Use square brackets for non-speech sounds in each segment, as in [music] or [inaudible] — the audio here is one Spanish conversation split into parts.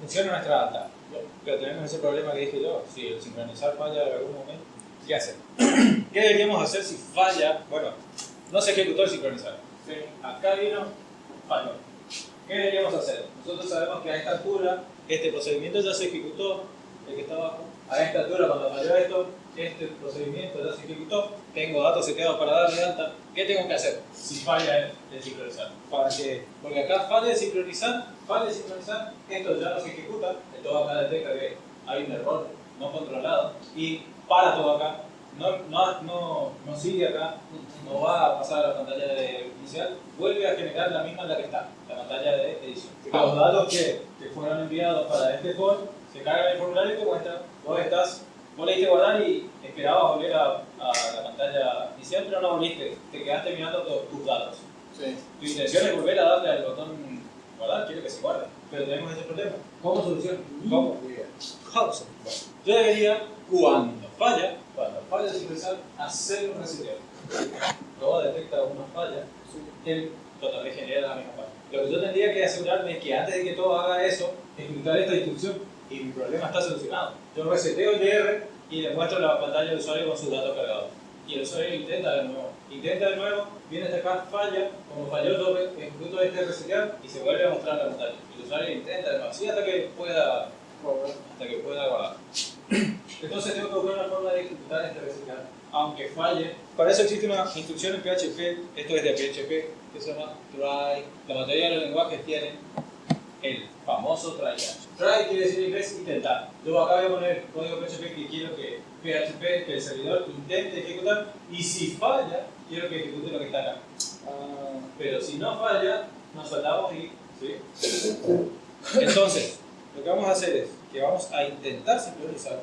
funciona nuestra data. Pero tenemos ese problema que dije yo, si el sincronizar falla en algún momento, ¿qué hacer? [clears throat] ¿Qué deberíamos hacer si falla? Bueno, no se ejecutó el sincronizar. Acá vino, falló. ¿Qué deberíamos hacer? Nosotros sabemos que a esta altura este procedimiento ya se ejecutó, el que está abajo. A esta altura, cuando falló esto, este procedimiento ya se ejecutó, tengo datos seteados para darle alta, ¿qué tengo que hacer si falla el, sincronizar? Para que, porque acá falla el sincronizar, falla el sincronizar, esto ya no se ejecuta, esto acá detecta que hay un error no controlado y para todo acá, no, no, no, no sigue acá, no va a pasar a la pantalla de inicial, vuelve a generar la misma en la que está, la pantalla de edición. Los datos que, que fueron enviados para este form se cargan en el formulario y te muestra, vos estás Vos le diste guardar y esperabas volver a, la pantalla inicial, pero no volviste, te quedaste mirando todos tus datos. Sí. Tu intención es volver a darle al botón guardar, quiero que se guarde, pero tenemos ese problema. ¿Cómo solución? ¿Cómo? Yo debería, cuando falla, cuando falla el sincronizar, hacer un reseteo. Luego detecta una falla, él totalmente genera la misma falla. Lo que yo tendría que asegurarme es que antes de que todo haga eso, ejecutar esta instrucción y mi problema está solucionado. Yo reseteo el DR y le muestro la pantalla del usuario con sus datos cargados. Y el usuario intenta de nuevo. Intenta de nuevo, viene hasta acá, falla, como falló todo, ejecuto este resetear y se vuelve a mostrar la pantalla. El usuario intenta de nuevo, así hasta que pueda, hasta que pueda guardar. Entonces tengo que buscar una forma de ejecutar este resetear, aunque falle. Para eso existe una instrucción en PHP, esto es de PHP, que se llama try. La mayoría de los lenguajes tienen el famoso try Try quiere decir en inglés intentar. Luego acá voy a poner código PHP que quiero que PHP, que el servidor intente ejecutar y si falla, quiero que ejecute lo que está acá. Ah, pero si no falla, nos saltamos y... ¿sí? Entonces, [laughs] lo que vamos a hacer es que vamos a intentar sincronizar.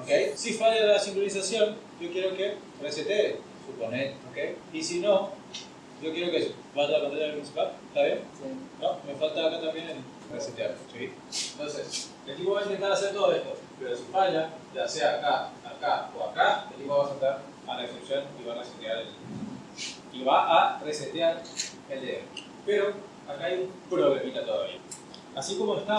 ¿okay? Si falla la sincronización, yo quiero que resetee, suponer. ¿okay? Y si no, yo quiero que vaya a la pantalla principal, ¿está bien? Sí. ¿No? Me falta acá también resetear, ¿sí? Entonces, el equipo va a intentar hacer todo esto, pero si falla, ya sea acá, acá o acá, el equipo va a saltar a la excepción y va a resetear el y va a resetear el DR. Pero acá hay un problemita todavía. Así como está,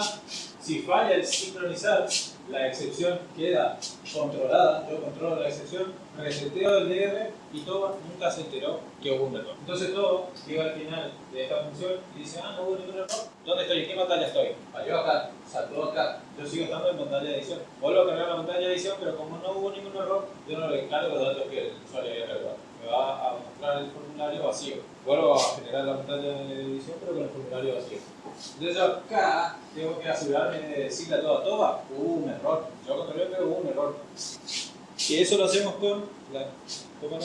si falla el sincronizar, la excepción queda controlada, yo controlo la excepción, reseteo el DR y todo nunca se enteró que hubo un error. Entonces todo llega al final de esta función y dice, ah, no hubo ningún error. ¿Dónde estoy? ¿En qué pantalla estoy? Falló acá, saltó acá. Yo sigo estando en pantalla de edición. Vuelvo a cargar la pantalla de edición, pero como no hubo ningún error, yo no le cargo los datos que el usuario había cargado. Va a mostrar el formulario vacío. Vuelvo a generar la pantalla de edición, pero con el formulario vacío. Entonces acá tengo que asegurarme de decirle a toda toda, hubo un error. Yo controlé, pero hubo un error. Y eso lo hacemos con la toma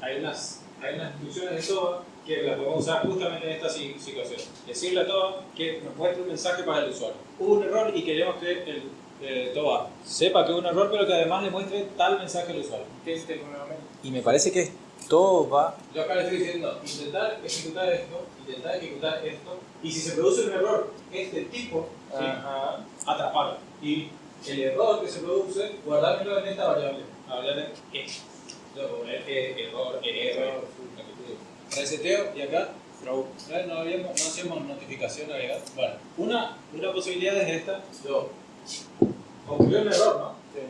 Hay unas, hay unas instrucciones de TOA que las podemos usar justamente en esta situación. Decirle a TOA que nos muestre un mensaje para el usuario. Hubo un error y queremos que el eh, TOA sepa que hubo un error, pero que además le muestre tal mensaje al usuario. ¿Qué es este Y me parece que todo va... Yo acá le estoy diciendo, intentar ejecutar esto, intentar ejecutar esto, y si se produce un error este tipo, ¿sí? atraparlo. Y el error que se produce, guardármelo en esta variable, la variable poner error, error, reseteo y acá. No, habíamos, no hacemos notificación agregada. Bueno, una, una posibilidad es esta. Yo ocurrió un error, ¿no? Sí.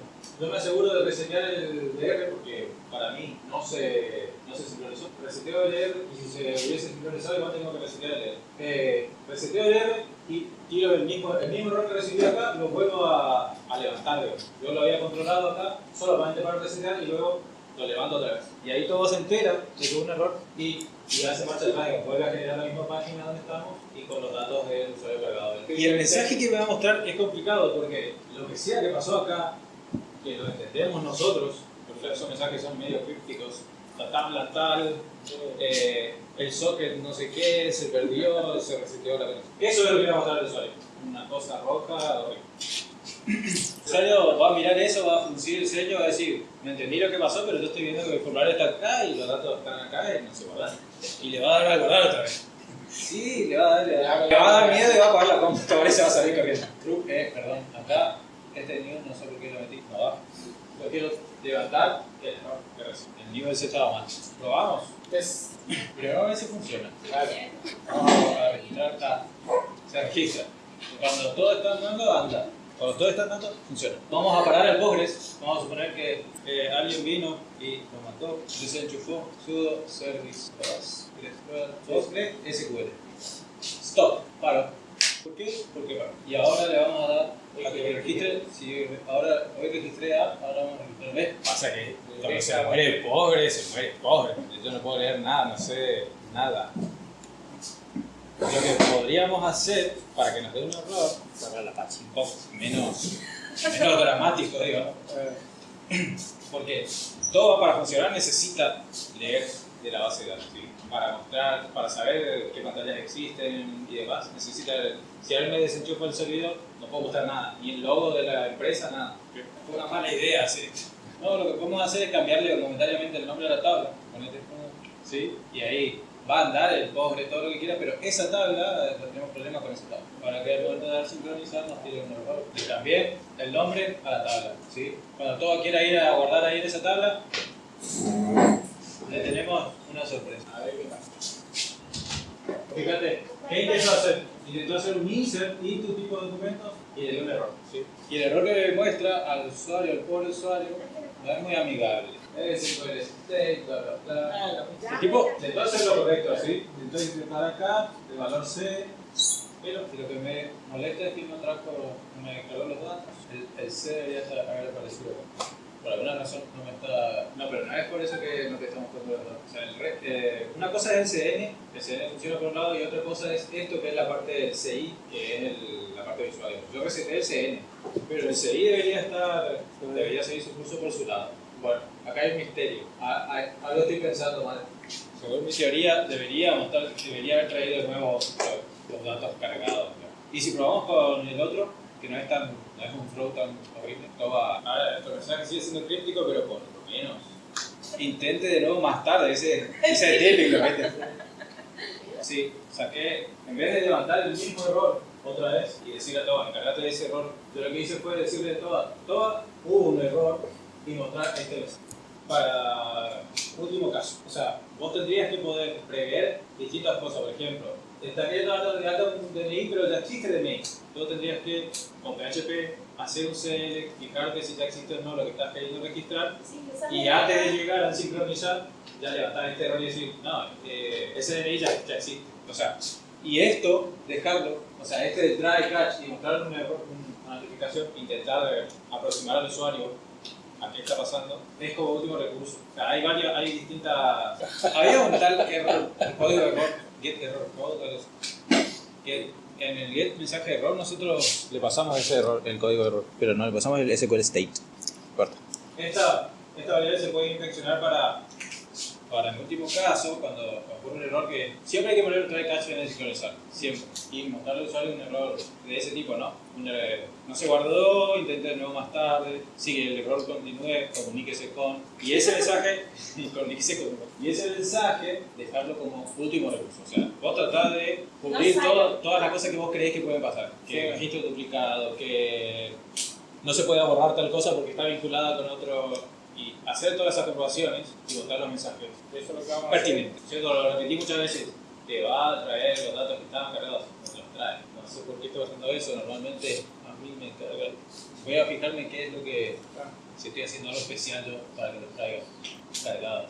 Yo me aseguro de resetear el DR porque para mí no se, no se sincronizó. Reseteo el DR y si se hubiese sincronizado igual tengo que resetear el DR. Eh, reseteo el DR y tiro el mismo, el mismo error que recibí acá lo vuelvo a, a levantar. Yo lo había controlado acá solamente para resetear y luego lo levanto otra vez. Y ahí todo se entera de que hubo un error y, y hace marcha atrás y vuelve a generar la misma página donde estamos y con los datos del usuario cargado. Y el mensaje que me va a mostrar es complicado porque lo que sea que pasó acá, que lo entendemos nosotros, porque esos mensajes son medio crípticos, la tabla tal, eh, el socket no sé qué, se perdió, se reseteó la cosa. Eso es lo que va a mostrar el usuario. Una cosa roja, horrible. El usuario va a mirar eso, va a fruncir el ceño, va a decir, me entendí lo que pasó, pero yo estoy viendo que el formulario está acá y los datos están acá y no se guardan. Y le va a dar a guardar otra vez. Sí, le va a dar, le va, a dar miedo y va a apagar la computadora y se va a salir corriendo. True, eh, perdón, acá, este nivel no sé por qué lo metí, no va. Lo quiero levantar, el error El nivel se estaba mal. Probamos. Es, primero a ver si funciona. Vamos a registrar, está. Se registra. Cuando todo está andando, anda. Cuando todo está andando, funciona. Vamos a parar el Postgres. Vamos a suponer que eh, alguien vino y lo mató, desenchufó, sudo, service, Postgres, SQL. Stop, paro. ¿Por qué? Porque paro. Y ahora le vamos a dar a que registre. Si ahora hoy registré A, ahora vamos a registrar B. Pasa que cuando se muere pobre, se muere pobre. Yo no puedo leer nada, no sé nada. Lo que podríamos hacer para que nos dé un error, Sacar la Apache. un poco menos, menos dramático, digo, porque todo para funcionar necesita leer de la base de datos. ¿sí? Para mostrar, para saber qué pantallas existen y demás, necesita. Si alguien me desenchufa el servidor, no puedo mostrar nada, ni el logo de la empresa, nada. Fue una mala idea, sí. No, lo que podemos hacer es cambiarle momentáneamente el nombre a la tabla. Ponete, ¿sí? Y ahí va a andar el pobre, todo lo que quiera, pero esa tabla, no tenemos problemas con esa tabla. Para que al momento de dar sincronizar nos tire un error. Y también el nombre a la tabla. ¿sí? Cuando todo quiera ir a guardar ahí en esa tabla, le tenemos una sorpresa. A ver qué pasa. Fíjate, ¿qué intentó hacer? Intentó hacer un insert y tu tipo de documentos y le dio un error. ¿sí? Y el error que muestra al usuario, al pobre usuario, no es muy amigable. Es el state, bla, bla, bla. El tipo intentó hacer lo correcto, ¿sí? Intentó intentar acá, de valor C, pero lo que me molesta es que no trajo, no me cargó los datos. El, el C debería estar, haber aparecido acá. Por alguna razón no me está. No, pero no es por eso que no te estamos poniendo los datos. O sea, el re- eh, una cosa es el CN, el CN funciona por un lado, y otra cosa es esto que es la parte del CI, que es el- la parte visual. Yo reseté el CN, pero el CI debería estar, debería seguir su curso por su lado. Bueno, acá hay un misterio. A- a- Algo estoy pensando mal. Según mi teoría, debería, mostrar, debería haber traído de nuevo los, los datos cargados. ¿no? Y si probamos con el otro, que no es tan, no es un flow tan horrible, todo va. Ahora, nuestro mensaje sigue siendo críptico, pero por lo menos. Intente de nuevo más tarde, ese, [laughs] ese es típico, ¿viste? Sí, saqué, en vez de levantar el mismo error otra vez y decirle a Toa, encargate de ese error, yo lo que hice fue decirle a Toa, Toa, hubo un error y mostrar este mensaje. Para último caso, o sea, vos tendrías que poder prever distintas cosas, por ejemplo, está queriendo dar un DNI, pero ya existe DNI. Tú tendrías que, con PHP, hacer un select, fijarte si ya existe o no lo que estás queriendo registrar y antes de llegar a sincronizar, ya levantar este error y decir, no, eh, ese DNI ya, ya existe. O sea, y esto, dejarlo, o sea, este de try catch y mostrar un error, una notificación, intentar aproximar al usuario a qué está pasando, es como último recurso. O sea, hay varias, hay distintas. Había un tal error, el código error, get error code, que en el get mensaje error nosotros le pasamos ese error, el código de error, pero no le pasamos el SQL state. Corta. Esta, esta variable se puede infeccionar para, para en último caso, cuando ocurre un error que siempre hay que poner un try catch en el sincronizar, siempre. Y mostrarle al usuario un error de ese tipo, ¿no? Un error, no se guardó, intente de nuevo más tarde, sigue el error continúe, comuníquese con. Y ese mensaje, [laughs] comuníquese con. Y ese mensaje, dejarlo como último recurso. O sea, vos tratás de cubrir No todo- todas las cosas que vos creés que pueden pasar. Que Sí. registro duplicado, que no se puede borrar tal cosa porque está vinculada con otro. Y hacer todas esas comprobaciones y botar los mensajes Eso es lo que vamos a hacer. Yo lo repetí muchas veces. Te va a traer los datos que estaban cargados, no te los trae. No sé por qué estoy haciendo eso. Normalmente a mí me carga. Voy a fijarme qué es lo que. Si estoy haciendo algo especial yo para que los traiga cargados.